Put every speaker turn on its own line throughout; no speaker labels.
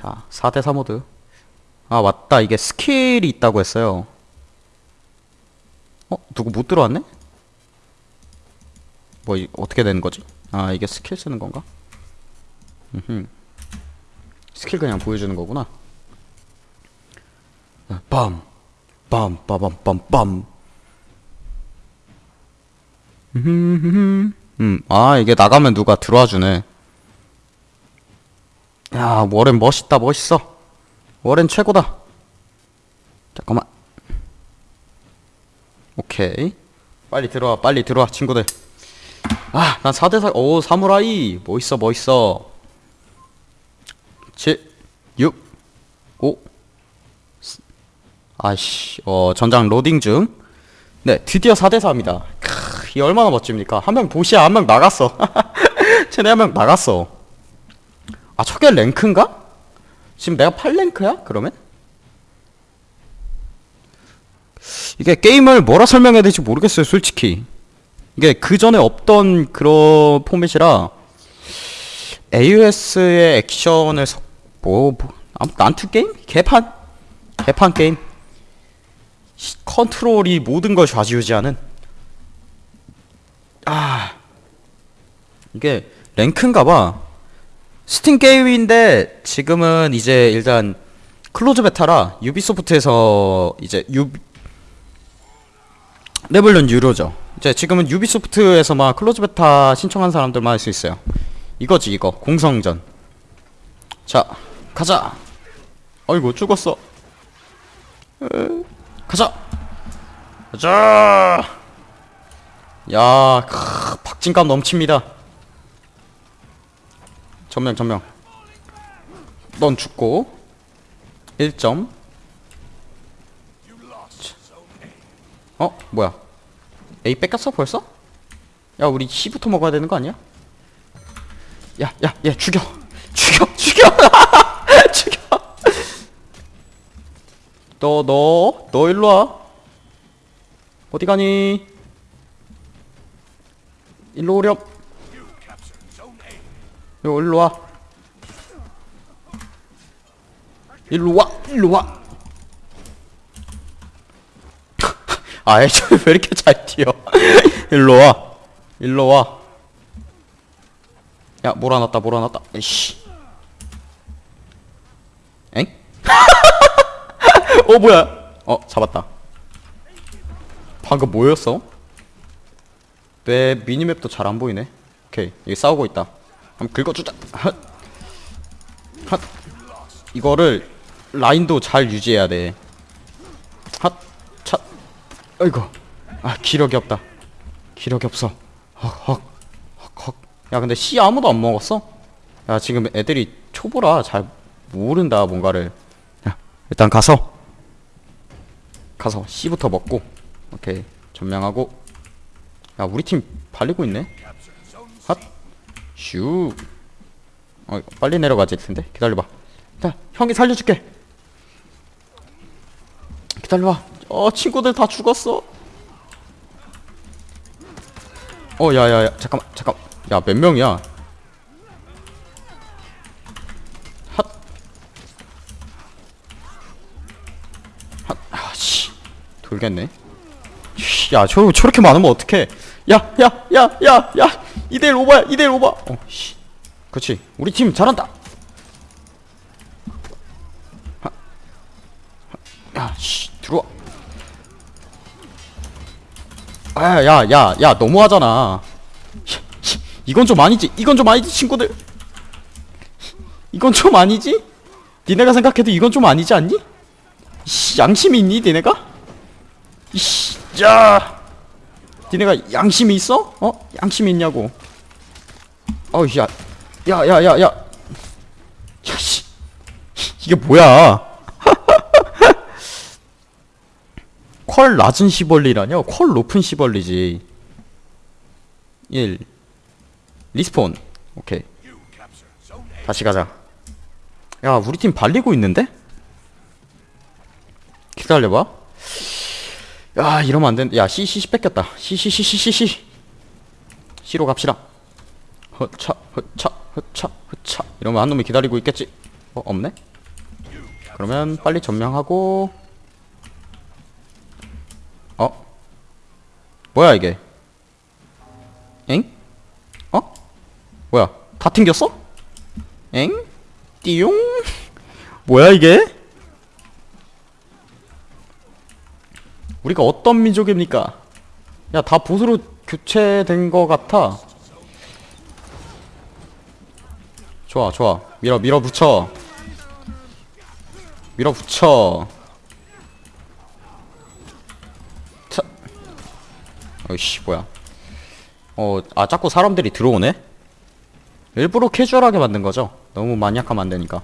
자 4대4 모드 아 맞다 이게 skill이 있다고 했어요 어? 누구 못 들어왔네? 뭐 이, 어떻게 되는 거지? 아 이게 스킬 쓰는 건가? 음흠. 스킬 그냥 보여주는 거구나 아, 빰! 빰! 빠밤 빰! 빰! 음, 아 이게 나가면 누가 들어와 주네 야 워렌 멋있다 멋있어. 워렌 최고다. 잠깐만. 오케이. 빨리 들어와 빨리 들어와 친구들. 아난 4대4 오 사무라이. 멋있어 멋있어. 7 6 5 아이씨 어 전장 로딩 중네 드디어 4대4입니다. 크, 이 얼마나 멋집니까? 한명 보시야 한 명 나갔어. 쟤네 한 명 나갔어 아 저게 랭크인가? 지금 내가 8랭크야? 그러면? 이게 게임을 뭐라 설명해야 될지 모르겠어요 솔직히 이게 그 전에 없던 그런 포맷이라 AOS의 액션을 섞, 뭐, 뭐 아무 난투 게임? 개판? 개판 게임 시- 컨트롤이 모든 걸 좌지우지하는 아 이게 rank인가봐 Steam 게임인데 지금은 이제 일단 close beta라 Ubisoft에서 이제 유 레벨은 유료죠. 이제 지금은 Ubisoft에서만 close beta 신청한 사람들만 할 수 있어요. 이거지 이거 공성전. 자 가자. 어이구 죽었어. 에, 가자. 가자. 야 크, 박진감 넘칩니다. 전명 전명. 넌 죽고 1점. 어? 뭐야? A 뺏겼어 벌써? 야 우리 C부터 먹어야 되는 거 아니야? 야 야 얘 죽여. 죽여 죽여. 죽여. 너 너 너 일로 와. 어디 가니? 일로 오렴 요 일로 와. 일로 와. 일로 와. 아, 애초에 왜 이렇게 잘 뛰어? 일로 와. 일로 와. 야, 몰아놨다, 몰아놨다. 에이씨. 엥? 어, 뭐야? 어, 잡았다. 방금 뭐였어? 내 미니맵도 잘 안 보이네. 오케이, 여기 싸우고 있다. 한번 긁어주자. 핫. 핫. 이거를 라인도 잘 유지해야 돼. 핫. 차. 아이고. 아 기력이 없다. 기력이 없어. 헉 헉. 헉 헉. 야 근데 C 아무도 안 먹었어? 야 지금 애들이 초보라 잘 모른다 뭔가를. 야 일단 가서 가서 C부터 먹고 오케이 점령하고. 야 우리 팀 발리고 있네. 핫. 슈. 어, 빨리 내려가지 텐데. 기다려봐. 자, 형이 살려줄게. 기다려봐. 어, 친구들 다 죽었어. 어, 야, 야, 야, 잠깐만, 잠깐. 야, 몇 명이야? 아, 씨. 돌겠네. 씨, 야, 저, 저렇게 많으면 어떡해. 야, 야, 야, 야, 야. 2대1 오버야, 2대1 오버. 어, 씨. 그렇지. 우리 팀 잘한다. 하. 하. 야, 씨, 들어와. 아, 야, 야, 야, 너무하잖아. 이건 좀 아니지. 이건 좀 아니지, 친구들. 이건 좀 아니지? 니네가 생각해도 이건 좀 아니지 않니? 씨, 양심이 있니, 니네가? 이씨, 야. 니네가 양심이 있어? 어? 양심이 있냐고. 어우, 야. 야, 야, 야, 야. 야, 씨. 이게 뭐야. 퀄 낮은 시벌리라뇨? 퀄 높은 시벌리지. 1. respawn. 오케이. 다시 가자. 야, 우리 팀 발리고 있는데? 기다려봐. 야, 이러면 안 된다. 야, C, C, C 뺏겼다. C, C, C, C, C, C. C로 갑시다. 허차, 허차, 허차, 허차. 이러면 한 놈이 기다리고 있겠지. 어, 없네? 그러면 빨리 점령하고 어? 뭐야 이게 엥? 어? 뭐야 다 튕겼어? 엥? 띠용? 뭐야 이게? 우리가 어떤 민족입니까? 야 다 보수로 교체된 거 같아. 좋아 좋아. 밀어 밀어붙여. 밀어붙여. 차. 어이씨 뭐야. 어아 자꾸 사람들이 들어오네? 일부러 캐주얼하게 만든 거죠? 너무 만약하면 안 되니까.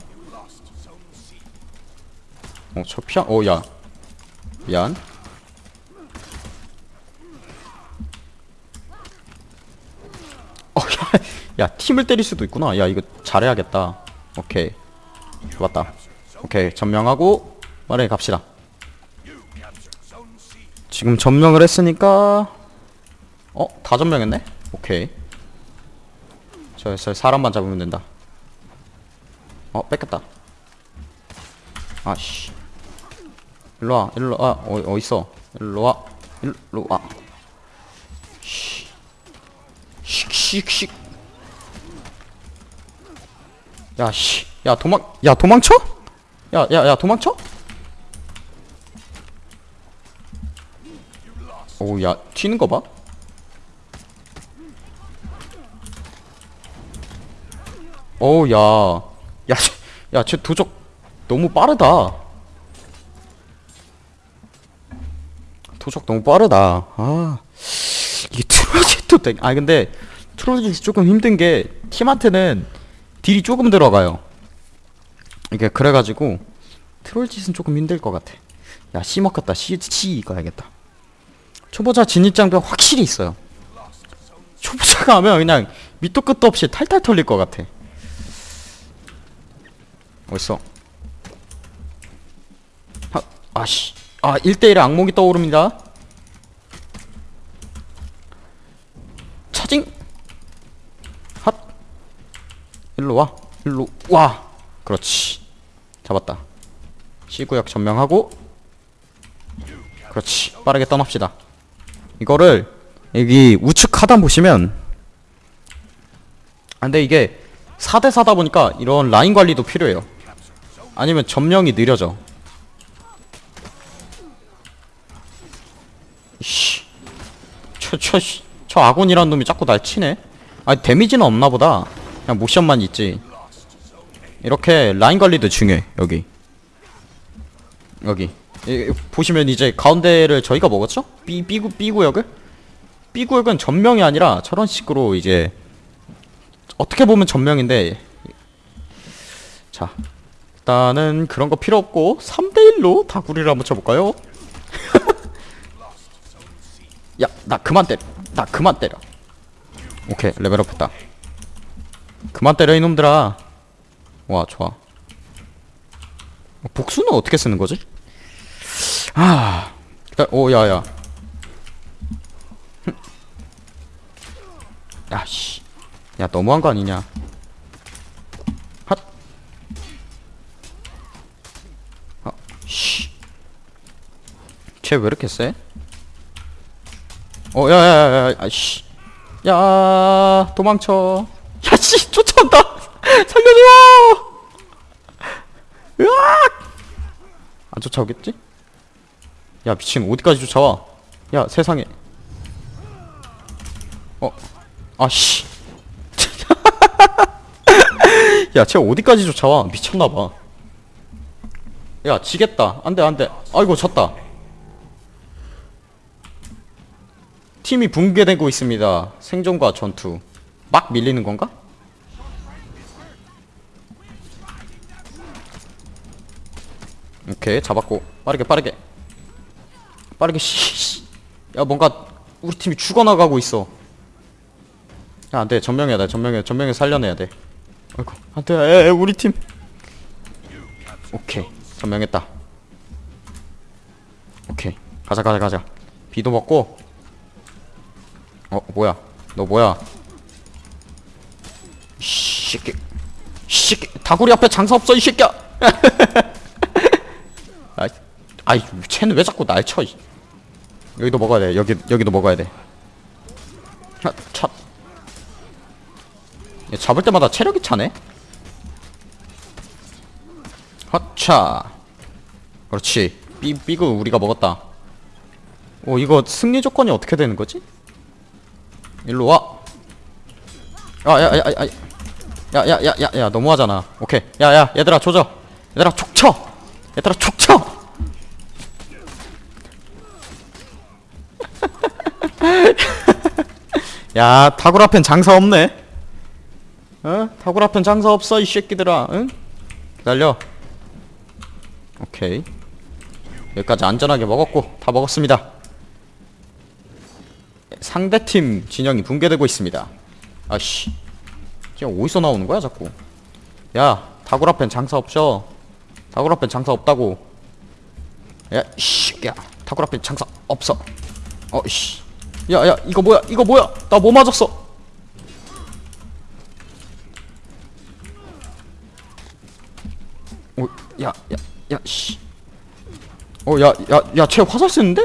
어저 피한 어야. 미안 어, 야, 야, 팀을 때릴 수도 있구나. 야, 이거 잘해야겠다. 오케이. 좋았다. 오케이, 점령하고, 빠르게 갑시다. 지금 점령을 했으니까, 어? 다 점령했네? 오케이. 저, 저 사람만 잡으면 된다. 어, 뺏겼다. 아씨. 일로와, 일로와, 어, 어딨어? 일로와, 일로와. 씩씩씩 야 씨 야 도망 야 도망쳐? 야 야 야 도망쳐? 오 야 튀는 거 봐. 오 야 야야쟤 도적 너무 빠르다. 도적 너무 빠르다. 아 이게 트로짓도 되... 아 근데 트로짓이 조금 힘든 게 팀한테는 딜이 조금 들어가요. 이게 그래가지고 트롤짓은 조금 힘들 것 같아. 야 C 먹겠다. C, C 가야겠다. 초보자 진입장벽 확실히 있어요. 초보자가 하면 그냥 밑도 끝도 없이 탈탈 털릴 것 같아. 어딨어? 아, 아씨. 아 1대1의 악몽이 떠오릅니다. 차징 핫 일로 와. 일로 와. 그렇지. 잡았다. C구역 점령하고. 그렇지. 빠르게 떠납시다. 이거를 여기 우측 하단 보시면. 아, 근데 이게 4대4다 보니까 이런 라인 관리도 필요해요. 아니면 점령이 느려져. 씨. 저, 저, 씨. 저 아군이란 놈이 자꾸 날 치네. 아니 데미지는 없나 보다 그냥 모션만 있지. 이렇게 라인 관리도 중요해 여기. 여기. 이, 보시면 이제 가운데를 저희가 먹었죠? B, B구, B구역을? B구역은 전명이 아니라 저런 식으로 이제 어떻게 보면 전명인데. 자 일단은 그런 거 필요 없고 3대1로 다구리를 한번 쳐볼까요? 야 나 그만 때려. 나 그만 때려. 오케이 레벨업 했다 그만 때려 이놈들아 와 좋아 복수는 어떻게 쓰는 거지? 아 오 야 야 야 씨 야 너무한 거 아니냐 핫 아, 씨. 쟤 왜 이렇게 세? 어, 야, 야, 야, 야, 아씨. 야, 도망쳐. 야, 씨, 쫓아온다! 살려줘! 으악! 안 쫓아오겠지? 야, 미친, 어디까지 쫓아와? 야, 세상에. 어, 아, 씨. 야, 쟤 어디까지 쫓아와? 미쳤나봐. 야, 지겠다. 안 돼, 안 돼. 아이고, 졌다. 팀이 붕괴되고 있습니다. 생존과 전투. 막 밀리는 건가? 오케이 잡았고. 빠르게 빠르게. 빠르게 씨야 뭔가 우리 팀이 죽어나가고 있어. 야 안돼. 전명해야 돼. 전명해 전명해 살려내야 돼. 아이고 안돼. 우리 팀. 오케이. 전명했다. 오케이. 가자 가자 가자. 비도 먹고. 어 뭐야? 너 뭐야? 이 새끼. 이 새끼. 다구리 앞에 장사 없어 이 새끼야 아이 쟤는 왜 자꾸 날 쳐? 이. 여기도 먹어야 돼. 여기 여기도 먹어야 돼. 차, 차. 얘 잡을 때마다 체력이 차네. 허차. 그렇지. 삐 삐그 우리가 먹었다. 오 이거 승리 조건이 어떻게 되는 거지? 일로 와. 야야야야 야. 야야야야야 너무하잖아. 오케이. 야야 얘들아 조져. 얘들아 촉 쳐. 얘들아 촉 쳐. 야 타굴 앞엔 장사 없네. 어? 타굴 앞엔 장사 없어 이 새끼들아. 응? 기다려. 오케이. 여기까지 안전하게 먹었고 다 먹었습니다. 상대팀 진영이 붕괴되고 있습니다. 아씨. 지금 어디서 나오는 거야 자꾸? 야 다굴 앞엔 장사 없죠. 다굴 앞엔 장사 없다고. 야 씨. 야 다굴 앞엔 장사 없어. 어씨. 야야 이거 뭐야 이거 뭐야 나 뭐 맞았어? 오야야 야 씨. 어, 야, 야, 야, 쟤 화살 쓰는데?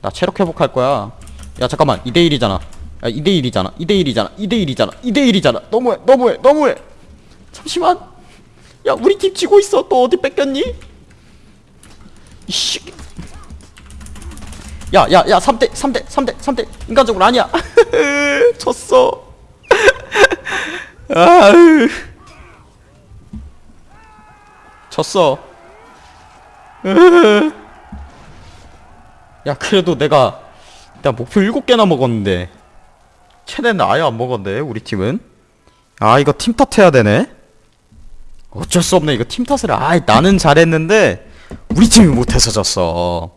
나 체력 회복할 거야. 야, 잠깐만. 2대1이잖아. 야, 2대1이잖아. 2대1이잖아. 2대1이잖아. 2대1이잖아. 너무해, 너무해, 너무해. 잠시만. 야, 우리 팀 지고 있어. 또 어디 뺏겼니? 이씨. 야, 야, 야, 3대, 3대, 3대, 3대. 인간적으로 아니야. 졌어. 아으. 졌어. 야 그래도 내가 나 목표 7개나 먹었는데 최대는 아예 안 먹었네 우리 팀은 아 이거 팀 탓해야 되네 어쩔 수 없네 이거 팀 탓을 아 나는 잘했는데 우리 팀이 못해서 졌어